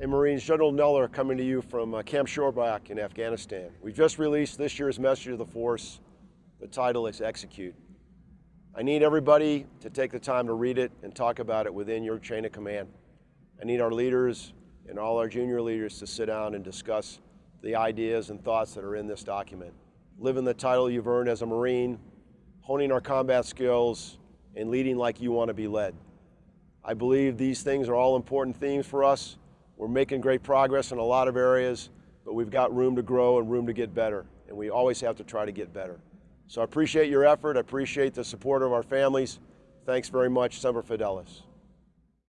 Hey Marines, General Neller coming to you from uh, Camp Shorabak in Afghanistan. We just released this year's message of the force. The title is Execute. I need everybody to take the time to read it and talk about it within your chain of command. I need our leaders and all our junior leaders to sit down and discuss the ideas and thoughts that are in this document. Living the title you've earned as a Marine, honing our combat skills, and leading like you want to be led. I believe these things are all important themes for us we're making great progress in a lot of areas, but we've got room to grow and room to get better, and we always have to try to get better. So I appreciate your effort. I appreciate the support of our families. Thanks very much, Semper Fidelis.